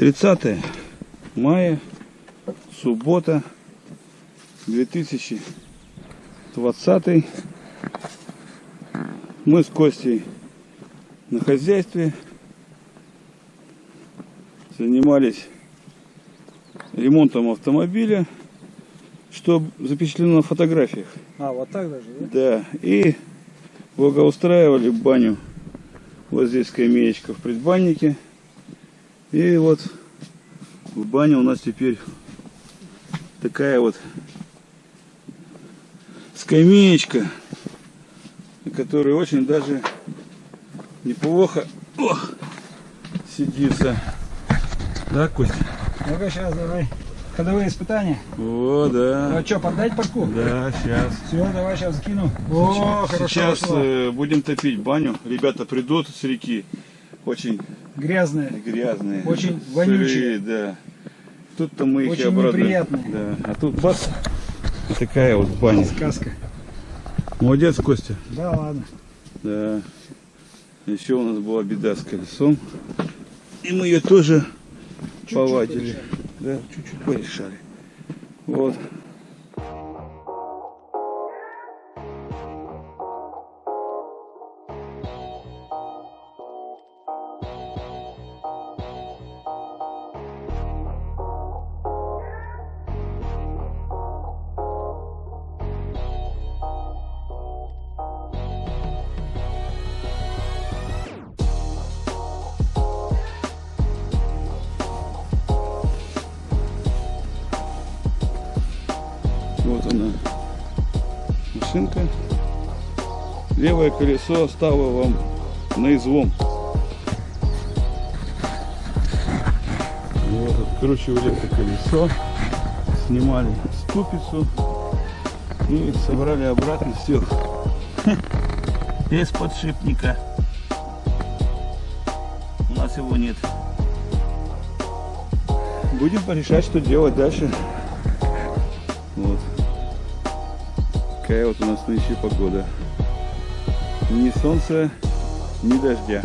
30 мая, суббота, 2020. Мы с Костей на хозяйстве занимались ремонтом автомобиля, что запечатлено на фотографиях. А, вот так даже, да? Да, и благоустраивали баню. Вот здесь скамеечка в предбаннике. И вот в бане у нас теперь такая вот скамеечка, на которой очень даже неплохо о, сидится. Да, Костя? Ну-ка, сейчас давай. Ходовые испытания. О, да. Ну что, поддать парку? Да, сейчас. Все, давай сейчас закину. О, хорошо Сейчас пошло. э, будем топить баню. Ребята придут с реки. Очень Грязные. грязные. Очень вонючие. сырые, да. Тут-то мы их и Очень обрадуем. неприятные. Да. А тут бац. И такая вот баня. Сказка. Молодец, Костя. Да ладно. Да. Еще у нас была беда с колесом. И мы ее тоже Чуть-чуть повадили. порешали. Да, чуть-чуть порешали. Вот. Вот она. Машинка. Левое колесо стало вам на излом. Вот, откручивали это колесо, снимали ступицу и собрали обратно все. Без подшипника. У нас его нет. Будем порешать, что делать дальше. Вот. Такая вот у нас нынче погода. Ни солнца, ни дождя.